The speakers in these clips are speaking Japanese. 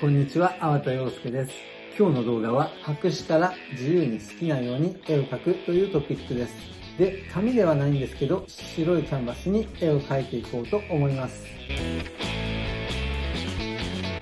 こんにちは、粟田洋介です。今日の動画は白紙から自由に好きなように絵を描くというトピックです。で、紙ではないんですけど、白いキャンバスに絵を描いていこうと思います。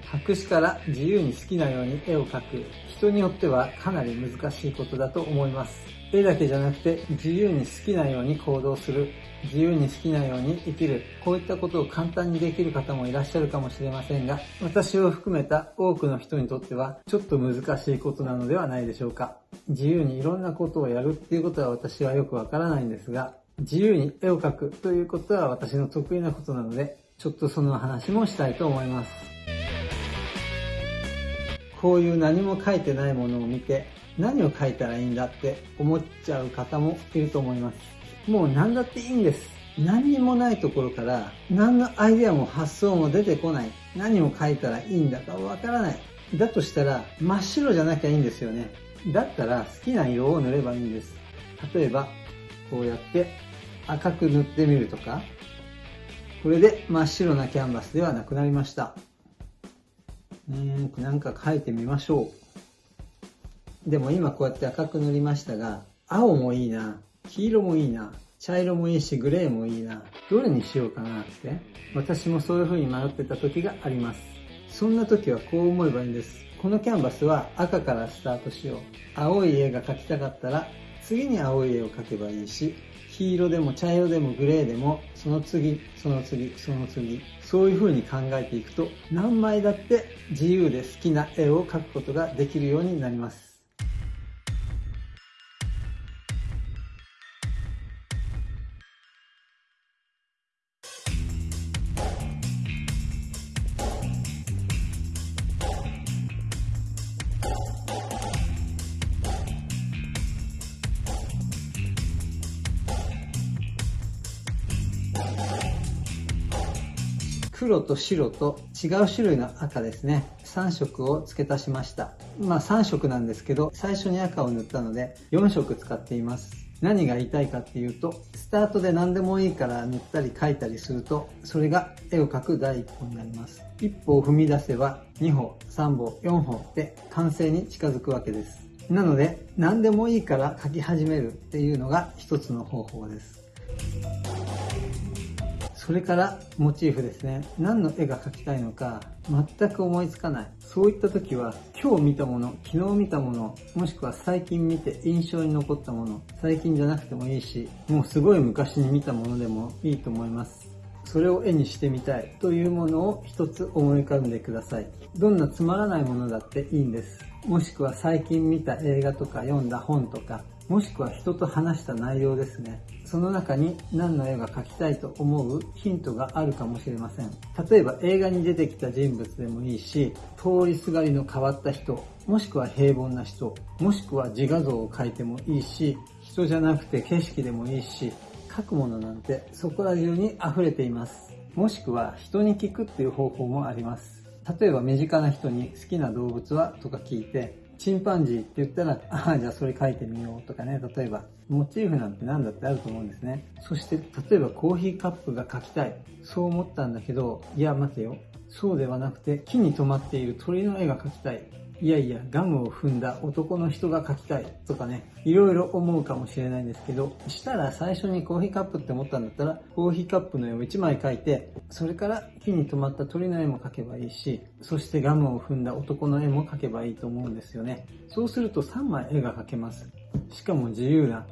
白紙から自由に好きなように絵を描く。人によってはかなり難しいことだと思います。絵だけじゃなくて自由に好きなように行動する、自由に好きなように生きる、こういったことを簡単にできる方もいらっしゃるかもしれませんが、私を含めた多くの人にとってはちょっと難しいことなのではないでしょうか。自由にいろんなことをやるっていうことは私はよくわからないんですが、自由に絵を描くということは私の得意なことなので、ちょっとその話もしたいと思います。こういう何も書いてないものを見て、何を書いたらいいんだって思っちゃう方もいると思います。もう何だっていいんです。何にもないところから何のアイデアも発想も出てこない。何を書いたらいいんだかわからない。だとしたら真っ白じゃなきゃいいんですよね。だったら好きな色を塗ればいいんです。例えば、こうやって赤く塗ってみるとか、これで真っ白なキャンバスではなくなりました。うん、なんか書いてみましょう。でも今こうやって赤く塗りましたが、青もいいな、黄色もいいな、茶色もいいし、グレーもいいな、どれにしようかなって、私もそういう風に迷ってた時があります。そんな時はこう思えばいいんです。このキャンバスは赤からスタートしよう。青い絵が描きたかったら、次に青い絵を描けばいいし、黄色でも茶色でもグレーでも、その次、その次、その次、そういう風に考えていくと、何枚だって自由で好きな絵を描くことができるようになります。黒と白と違う種類の赤ですね。3色を付け足しました。まあ3色なんですけど、最初に赤を塗ったので4色使っています。何が言いたいかっていうと、スタートで何でもいいから塗ったり描いたりすると、それが絵を描く第一歩になります。一歩を踏み出せば、2歩、3歩、4歩で完成に近づくわけです。なので、何でもいいから描き始めるっていうのが一つの方法です。それからモチーフですね。何の絵が描きたいのか全く思いつかない。そういった時は今日見たもの、昨日見たもの、もしくは最近見て印象に残ったもの、最近じゃなくてもいいし、もうすごい昔に見たものでもいいと思います。それを絵にしてみたいというものを一つ思い浮かんでください。どんなつまらないものだっていいんです。もしくは最近見た映画とか読んだ本とか、もしくは人と話した内容ですね。その中に何の絵が描きたいと思うヒントがあるかもしれません。例えば映画に出てきた人物でもいいし、通りすがりの変わった人、もしくは平凡な人、もしくは自画像を描いてもいいし、人じゃなくて景色でもいいし、描くものなんてそこら中に溢れています。もしくは人に聞くっていう方法もあります。例えば身近な人に好きな動物はとか聞いて、チンパンジーって言ったら、ああ、じゃあそれ書いてみようとかね、例えば、モチーフなんて何だってあると思うんですね。そして、例えばコーヒーカップが書きたい。そう思ったんだけど、いや、待てよ。そうではなくて、木に止まっている鳥の絵が描きたい。いやいや、ガムを踏んだ男の人が描きたいとかね、いろいろ思うかもしれないんですけど、したら最初にコーヒーカップって思ったんだったら、コーヒーカップの絵を1枚描いて、それから木に止まった鳥の絵も描けばいいし、そしてガムを踏んだ男の絵も描けばいいと思うんですよね。そうすると3枚絵が描けます。しかも自由な。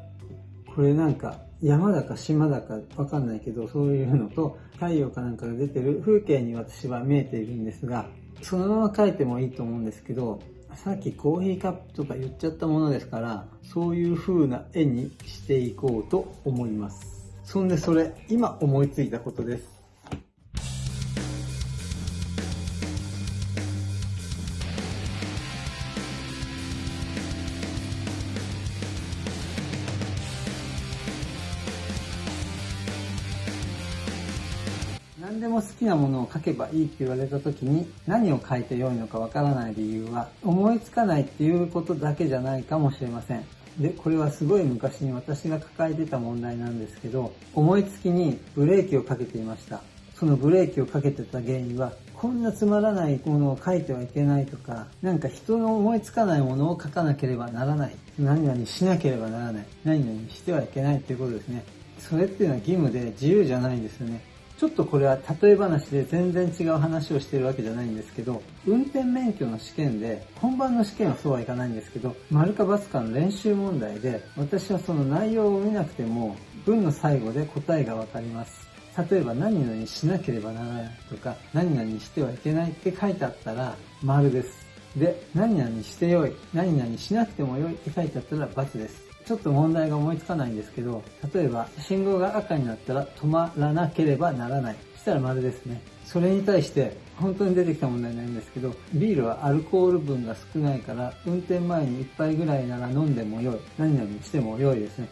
これなんか山だか島だかわかんないけど、そういうのと太陽かなんかが出てる風景に私は見えているんですが、そのまま書いてもいいと思うんですけど、さっきコーヒーカップとか言っちゃったものですから、そういう風な絵にしていこうと思います。そんでそれ、今思いついたことです。何でも好きなものを書けばいいって言われた時に何を書いて良いのかわからない理由は思いつかないっていうことだけじゃないかもしれません。で、これはすごい昔に私が抱えてた問題なんですけど、思いつきにブレーキをかけていました。そのブレーキをかけてた原因はこんなつまらないものを書いてはいけないとか、なんか人の思いつかないものを書かなければならない。何々しなければならない。何々してはいけないっていうことですね。それっていうのは義務で自由じゃないんですよね。ちょっとこれは例え話で全然違う話をしてるわけじゃないんですけど、運転免許の試験で、本番の試験はそうはいかないんですけど、丸か×かの練習問題で、私はその内容を見なくても、文の最後で答えがわかります。例えば何々しなければならないとか、何々してはいけないって書いてあったら、丸です。で、何々してよい、何々しなくてもよいって書いてあったら×です。ちょっと問題が思いつかないんですけど、例えば信号が赤になったら止まらなければならない。したら丸ですね。それに対して本当に出てきた問題なんですけど、ビールはアルコール分が少ないから、運転前に1杯ぐらいなら飲んでも良い。何々しても良いですね。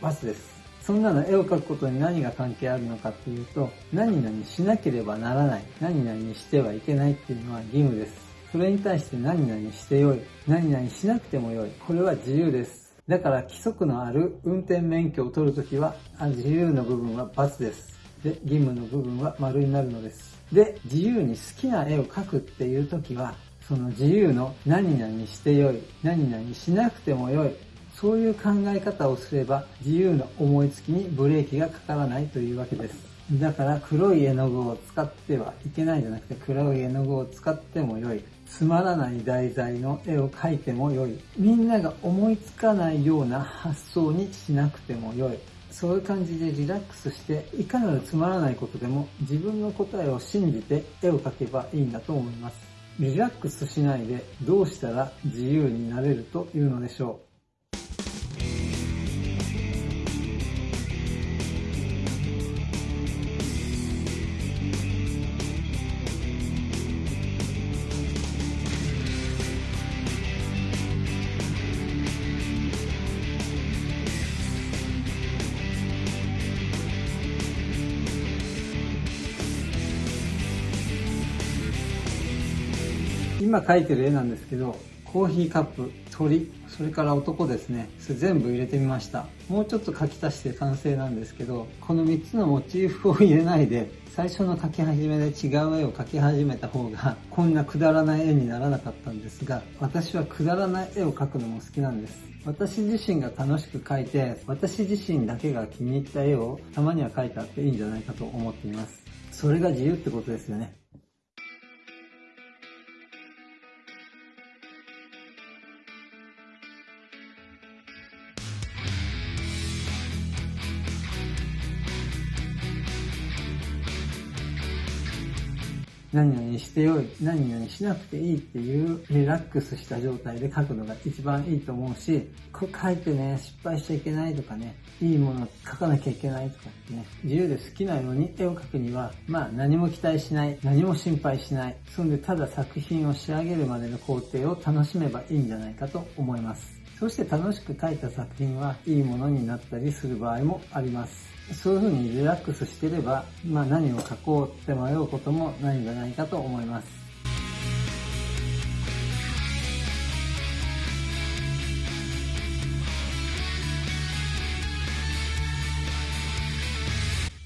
バスです。そんなの絵を描くことに何が関係あるのかっていうと、何々しなければならない、何々してはいけないっていうのは義務です。それに対して何々してよい、何々しなくてもよい、これは自由です。だから規則のある運転免許を取るときは、自由の部分は×です。で、義務の部分は丸になるのです。で、自由に好きな絵を描くっていうときは、その自由の何々してよい、何々しなくてもよい、そういう考え方をすれば自由な思いつきにブレーキがかからないというわけです。だから黒い絵の具を使ってはいけないじゃなくて黒い絵の具を使っても良い。つまらない題材の絵を描いてもよい。みんなが思いつかないような発想にしなくてもよい。そういう感じでリラックスして、いかなるつまらないことでも自分の答えを信じて絵を描けばいいんだと思います。リラックスしないでどうしたら自由になれるというのでしょう。今描いてる絵なんですけど、コーヒーカップ、鳥、それから男ですね。それ全部入れてみました。もうちょっと描き足して完成なんですけど、この3つのモチーフを入れないで、最初の描き始めで違う絵を描き始めた方が、こんなくだらない絵にならなかったんですが、私はくだらない絵を描くのも好きなんです。私自身が楽しく描いて、私自身だけが気に入った絵をたまには描いてあっていいんじゃないかと思っています。それが自由ってことですよね。何々してよい、何々しなくていいっていうリラックスした状態で書くのが一番いいと思うし、これ書いてね、失敗しちゃいけないとかね、いいもの書かなきゃいけないとかね、自由で好きなように絵を描くには、まあ何も期待しない、何も心配しない、そんでただ作品を仕上げるまでの工程を楽しめばいいんじゃないかと思います。そして楽しく描いた作品はいいものになったりする場合もあります。そういうふうにリラックスしてれば、まあ何を書こうって迷うこともないんじゃないかと思います。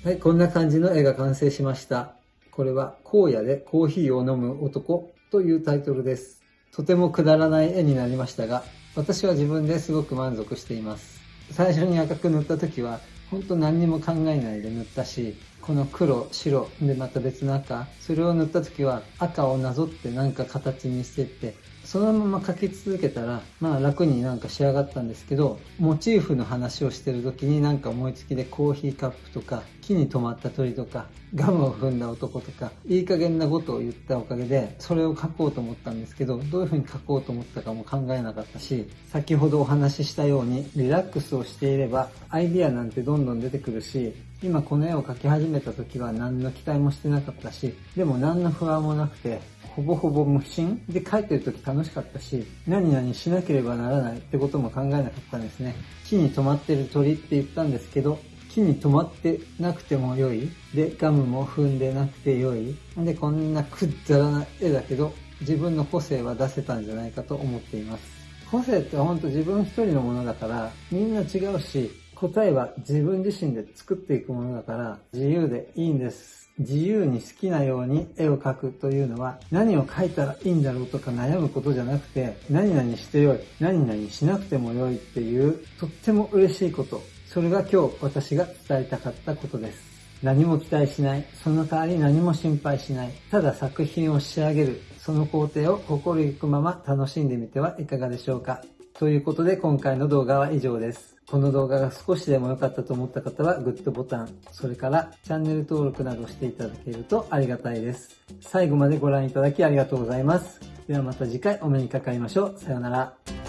はい、こんな感じの絵が完成しました。これは、荒野でコーヒーを飲む男というタイトルです。とてもくだらない絵になりましたが、私は自分ですごく満足しています。最初に赤く塗った時はほんと何にも考えないで塗ったし、この黒、白、でまた別の赤、それを塗った時は赤をなぞってなんか形にしてって、そのまま描き続けたら、まあ楽になんか仕上がったんですけど、モチーフの話をしてる時になんか思いつきでコーヒーカップとか、木に止まった鳥とか、ガムを踏んだ男とか、いい加減なことを言ったおかげで、それを書こうと思ったんですけど、どういう風に書こうと思ったかも考えなかったし、先ほどお話ししたように、リラックスをしていれば、アイディアなんてどんどん出てくるし、今この絵を描き始めた時は何の期待もしてなかったし、でも何の不安もなくて、ほぼほぼ無心？で書いてる時楽しかったし、何々しなければならないってことも考えなかったんですね。木に止まってる鳥って言ったんですけど、木に止まってなくても良い。で、ガムも踏んでなくて良い。で、こんなくっだらな絵だけど、自分の個性は出せたんじゃないかと思っています。個性ってほんと自分一人のものだから、みんな違うし、答えは自分自身で作っていくものだから、自由でいいんです。自由に好きなように絵を描くというのは何を描いたらいいんだろうとか悩むことじゃなくて何々してよい、何々しなくてもよいっていうとっても嬉しいこと。それが今日私が伝えたかったことです。何も期待しない。その代わり何も心配しない。ただ作品を仕上げる。その工程を心ゆくまま楽しんでみてはいかがでしょうか。ということで今回の動画は以上です。この動画が少しでも良かったと思った方はグッドボタン、それからチャンネル登録などしていただけるとありがたいです。最後までご覧いただきありがとうございます。ではまた次回お目にかかりましょう。さようなら。